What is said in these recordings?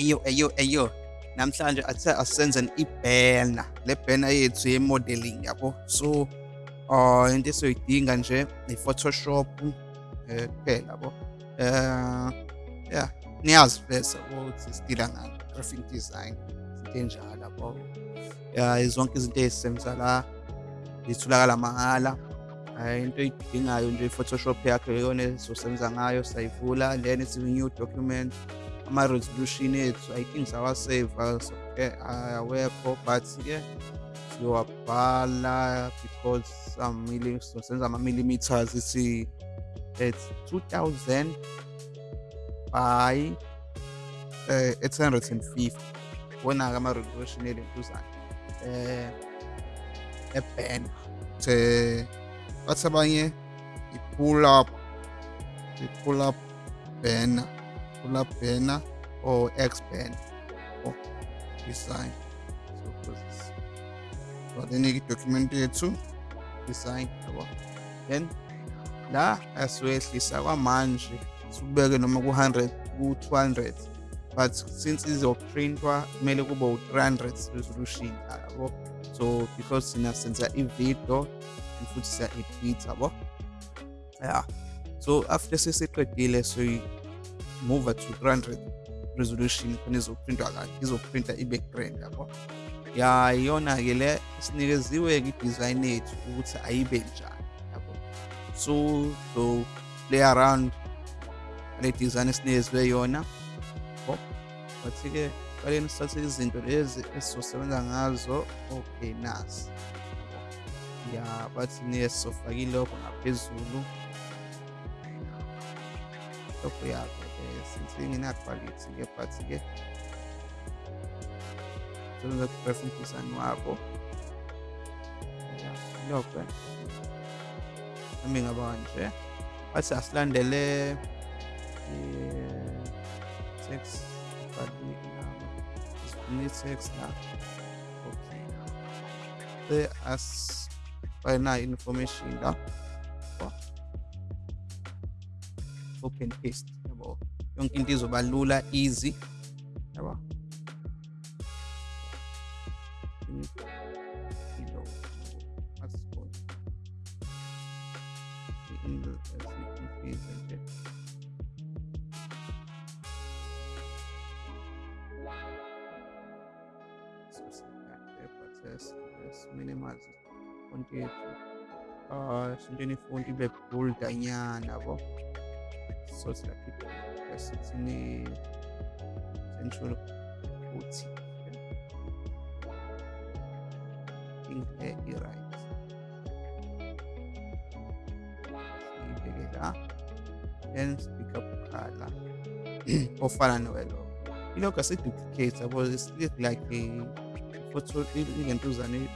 Eyo, eyo, eyo. Namhlanje athe asenze ibhena. Le bhena yethu ye-modeling yabo. So uh into esiyoyidinga nje i-Photoshop eh kuphela yabo. Eh yeah, niyazi vese ukuthi sidila ngani graphic design into enjalo yabo. Yeah, zonke izinto ezisebenza la zitholakala mahhala. Into oyidingayo nje i-Photoshop yakho iyona ezosebenza ngayo sayivula then it's new document ama-resolution ethu i think sawaseva awekho but ke siyowabhala because some senza ama-millimeters ithi it's 2000 by uh, 850 wona-ke ama-resolution elentuzana um ebhena the bathi abanye i-pull up i-pull up banner up banner or X banner or design. So i-document yethu design? Yabo. Then la asiwehlisa kwamanje sibeke noma ku-100 ku-200 but since izoprintwa kumele kube u-300 resolution yabo. So because sina senza i-video futhi siya-edit yabo. Yeah. So after sesiqedile so move to 300 resolution khona izoprintwa kahle izoprinta i-background yabo? Ya iyona-ke le sinikeziwe-ke i-design yethu ukuthi ayibe njani yabo? So so play around le design esinikezwe yona yabo? But-ke qaleni sithathe izinto lezi esizosebenza ngazo okay nasi ya bathi niye sizofaka ilokho ngaphezulu. Lokho yakho since ingena-quality-ke but-ke sebenza ku-graphic design wabo lokho nami ngaba nje bathi asilandele text i-text la okay the as bayina information la open paste yabo yonke into izoba lula easy. Yabo. Minimize font yethu uh sintweni ifont ibe boldanyana yabo. So siyakhipha esithini central ukuthi inhle i-right siyibeke la then speak up color ofana nowelo ilokho asiduplicate yabo it's like a photo ingentuzane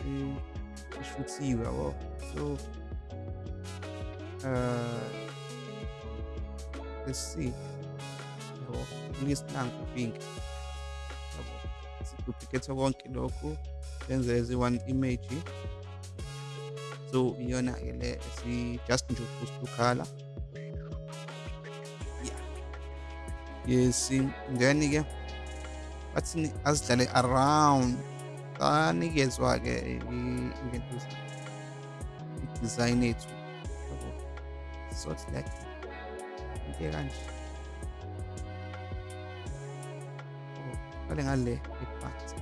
ishuthiwe yabo so uh let's see ingesinango pink. Yabo siduplicate konke lokhu senze as one image. So iyona ke le just nje boost ukhala yeah. Yes then ke bathi azidlale around. Kanikezwa ke into i-design ethu yabo so it's like into kanje qale ngale ephansi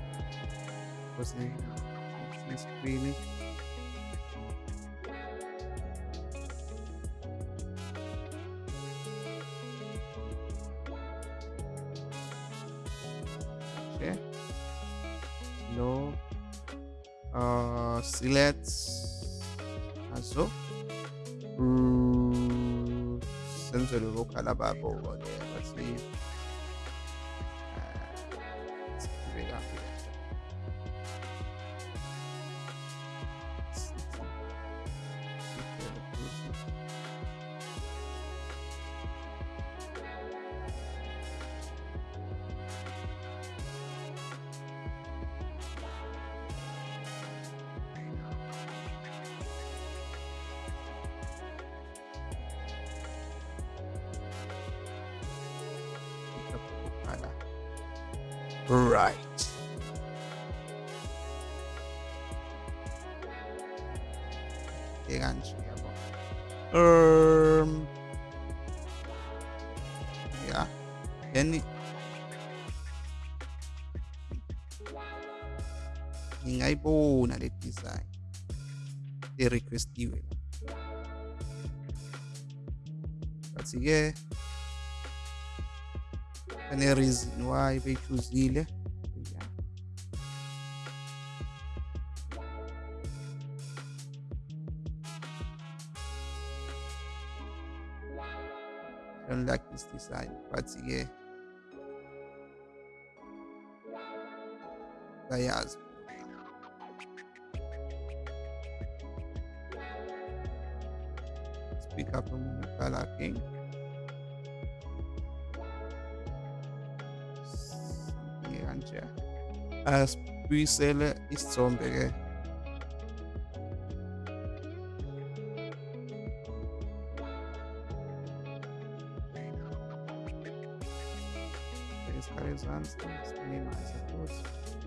because screen okay no uh select loko khala babo ke basi sibeka right. Um yeah then ngingayibona le design e-requestiwe la but-ke ane-reason why beyithuzile yeah. I don't like this design but-ke ayazi speak as Büyüsele İstrombege. Jetzt kann ich sonst nicht nehmen, also gut.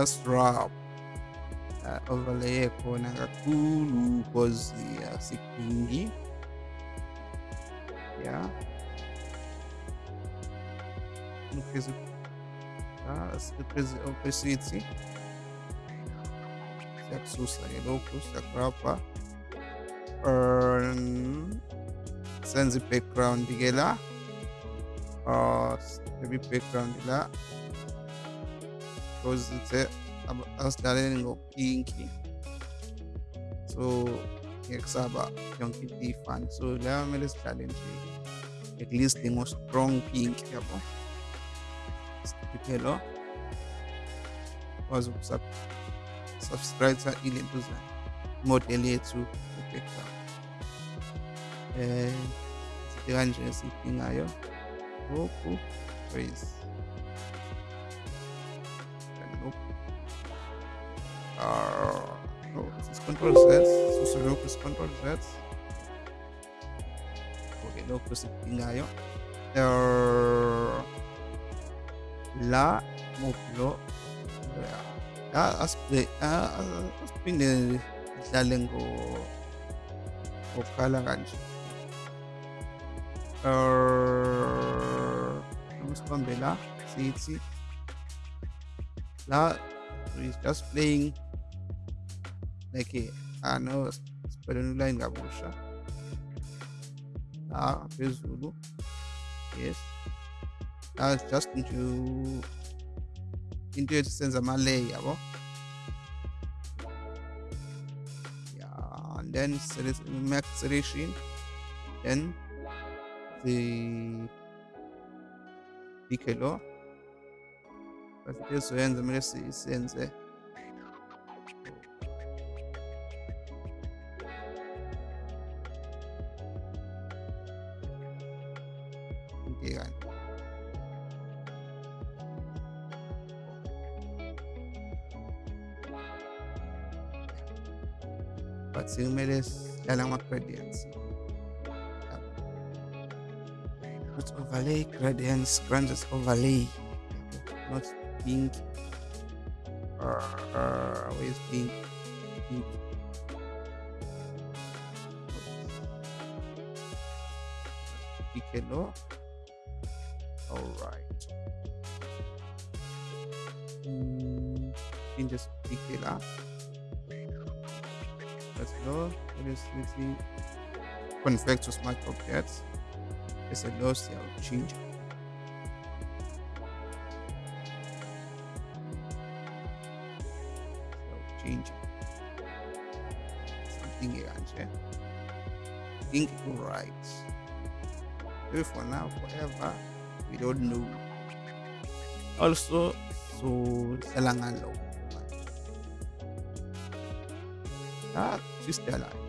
Just rub uh, overlay ekhona kakhulu because asikudingi yeah. Increase uh, opacity siyakususa ke lokhu siyakurabha um senze i-background ke la uh maybe background la because it's asidlalele ngopinki so ngeke kusaba yonke into ifani so la kumele sidlale nje at least ngo-strong pink yabo sikhiphe kwazi ukusubscribe ilento zayo imodeli yethu e-background um sithi kanje esiyidingayo lokhu raise uh, no, this is control Z suso lokhu is control Z okay lokhu sikudingayo uh, la move lo la asiphe asiphinde sidlale ngo ngokukhala kanje uh sibambe la sithi la is just playing de que, ah, não, Espelunula em gaúcha. Ah, fez Zulu. Yes. Now just into into existence a Malay, yabo. Yeah, and then max ration. Then the Piccolo. But it is when the mercy is in there. Ama-gradients not overlay gradients gradients overlay not pink or uh, where's pink pink Piccolo. All right. Mm, in just pick it up. Let's go. Let's, let's see. Convert to smart objects. There's a loss here. I'll change. So change something here. Think right. Maybe for now, forever, we don't know. Also, so Selangalo. Ah, twist line.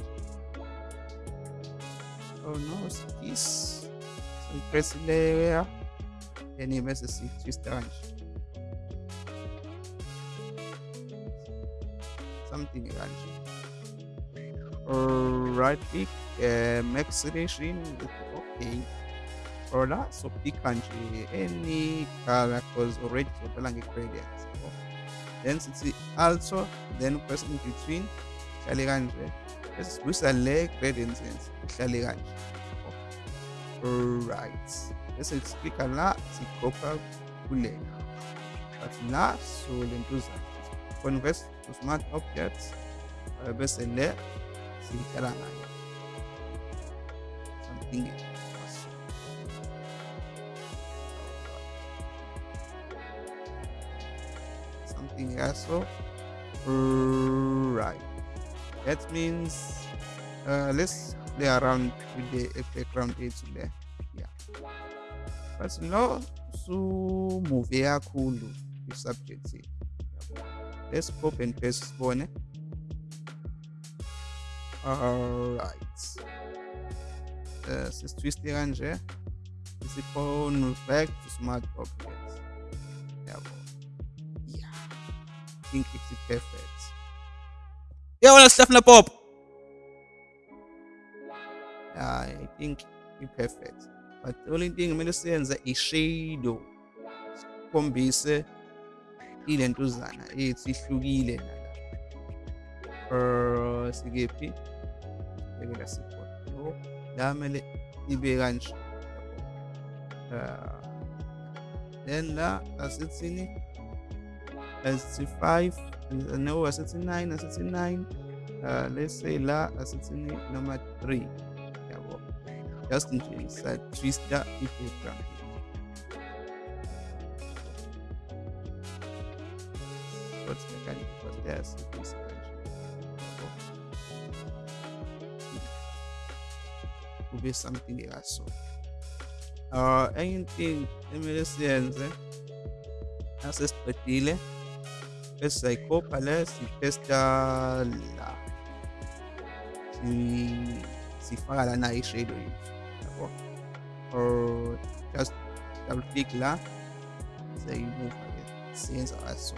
Oh no, this. So press layer. Then you mess the twist line. Something like right click uh, make selection okay or that so pick country any characters already so the gradients then sithi also then press in between ihlale kanje bese sibuyisa le gradients ihlale kanje. Right bese siklika la kule but la so lentuzana convert to smart objects uh, bese le silitshala ngayo. Something else. Something else. Right that means uh, let's play around with the background ethu le yeah. But no sumove kakhulu i-subject let's copy and paste sibone. Alright. Uh, sisitwiste kanje. Isi-convert to smart objects yabo. Yeah. I think it's perfect. Yabona sihlafuna pop i think i-perfect but the only thing kumele siyenze i-shadow sikhombise ilentuzana ethu ihlukile nala sikephi? Bekela sikhona no la kumele ibe kanje. Uh, then la asithini asithi 5 no asithi 9 asithi 9 uh, let's say la asithini 3 yabo just nje sa twista i-background what's mechanic because there's this kube something ekaso uh enye thing emele siyenze nasesiqedile bese siyayikhopha le sitesta la. Sifaka lana i-shadow yethu yabo or just double click la siyayimuva ke siyenza kaso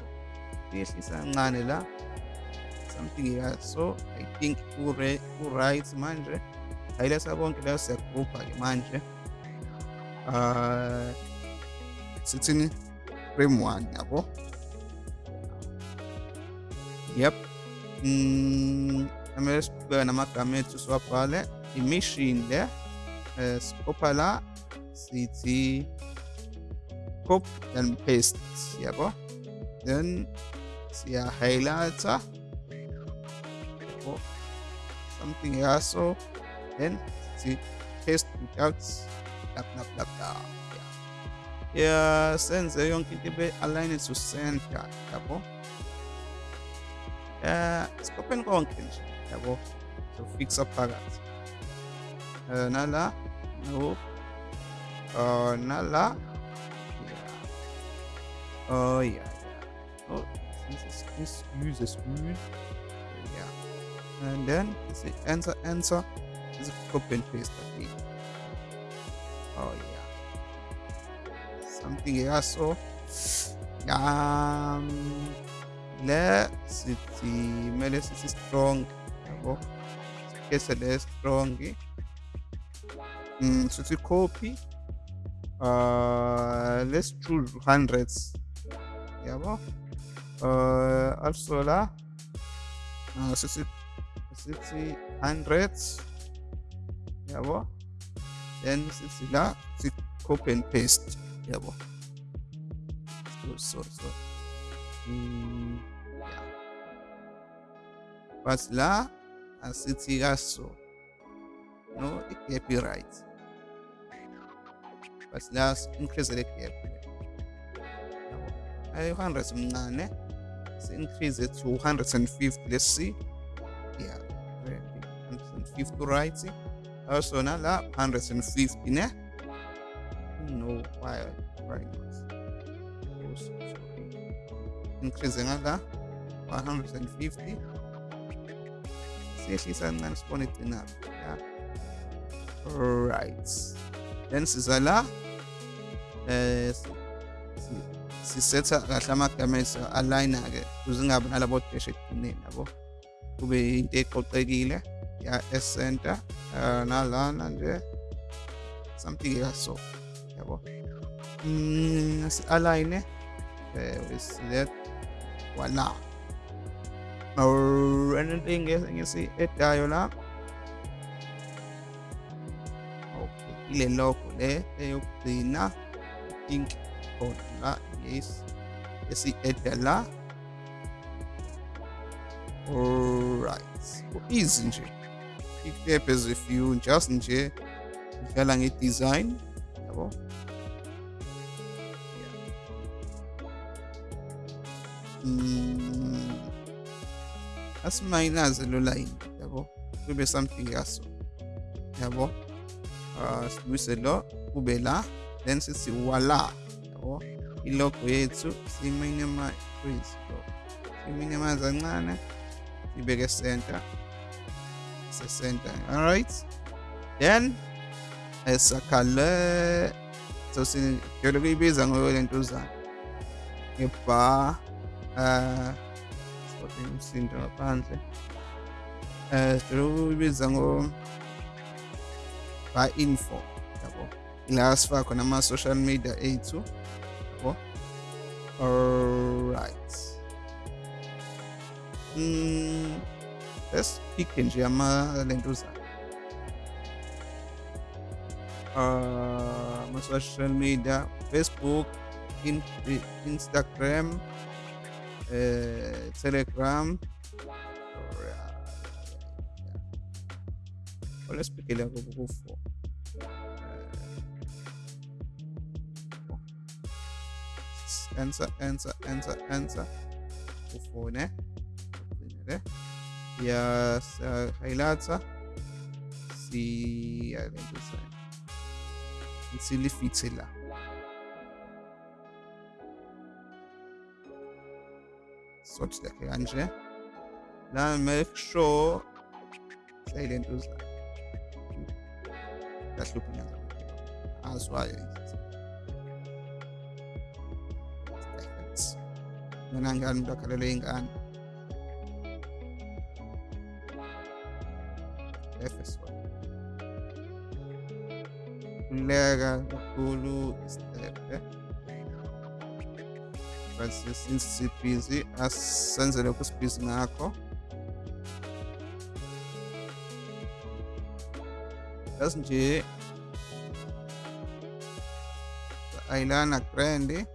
siyehlisa kancane la something ekaso i think ku-right manje ayilesa bonke la siyagrupha ke manje uh sithini frame 1 yabo yep mm amele sibheke namagama ethu siwabhale i-machine le uh, sikhopha la sithi copy and paste yabo then siya highlighter yabo something yaso then see paste without blah blah blah blah yeah yeah senze yonke into ibe align to center yabo eh sikopheni konke nje yabo so fixa phakathi uh, nala no uh, nala yeah. oh yeah yeah oh this is this use a spoon yeah and then say enter enter is copy and paste again. Oh yeah. Something else. So um let's see let's see strong. Yabo. Kesa le strong. Mm, to copy. Uh let's choose hundreds. Yabo. Uh also la uh, so it's hundreds yabo then sithi la si copy and paste yabo so so so mm, yeah. but la asithi kaso no igap but la increase gap yabo ayi 100 mncane si increase it to 150 let's see yeah 150 right. Also na la 150 ne. No why why not increase la 150 siyehlisa kancane sibone igcinaphi ya right. Then siza la Eh, sisetha kahle amagama alayina-ke ukuze ingabi nalabo deshe ekugcineni yabo? Kube into eqoqekile ya-esenta eh, nalana nje something kaso yabo? Mm, Si-alayine select eh, wala and into engisi-edayo la? Okay ile logo le eyokugcina. Think khona la yes esi-eda la alright. Easy nje as if you just nje udlala nge-design yabo. Mm, asimayinaze lo line yabo. Kube something yaso yabo. Uh, sibuyise lo kube la Dança se Wallah. Tá bom? Iloko yethu siminyama kwizo. Siminyama zancane sibeke center. Se center. All right? Then esakhale so sijole kuyibiza ngolentuzana. Ngebar eh kodwa umsindo ngaphandle. Eh sijole kuyibiza ngo by info. Yabo la sifaka khona ama social media ethu yabo alright. Mm let's pick nje ama lentuzana uh, my social media Facebook, in, Instagram, uh, Telegram. Well, let's pick Answer, answer, answer, answer. Go for ne. Yes, uh, highlights. Si, I think it's silifithe la sothi lakhe kanje la make sure silent uza kahluphi nyaza azwayo mina ngani umntu akhalelwe ingane efeso kubaluleka kakhulu isitepe eh. but since sibhizi asenze ah, lokhu sibhizi ngakho just nje ayilana grande eh.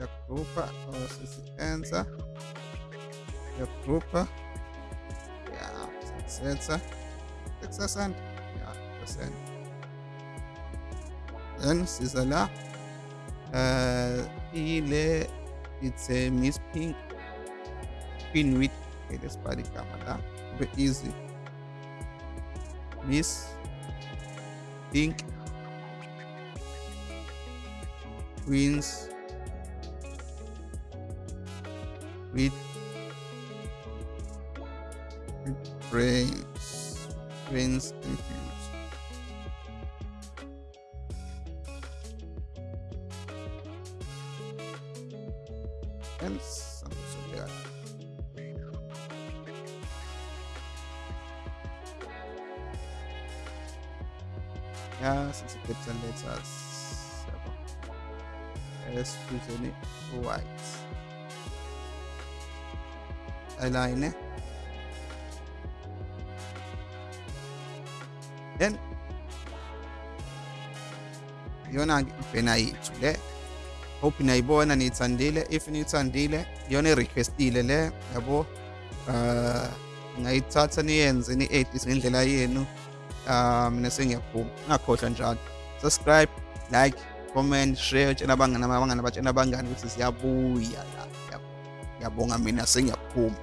Siyagrupa or sisi-ensa siyagrupa setsa 6% ja percent then la uh, ile it's a miss pink. Pin with okay, lesibhala igama la kube easy. Miss pink. Queens with brains brains infused and some sugar yeah since it lets let's use any white align then iyona ibhena yethu le hope nayibona niyithandile. If niyithandile iyona i-requestile le yabo? Uh ngayithatha niyenze ni-edit ngendlela yenu. Um mina sengiyaphuma ngakhohlwa njalo. Subscribe like comment share tshela abangani abangani batshela abangani ukuthi siyabuya la. Ngiyabonga mina sengiyaphuma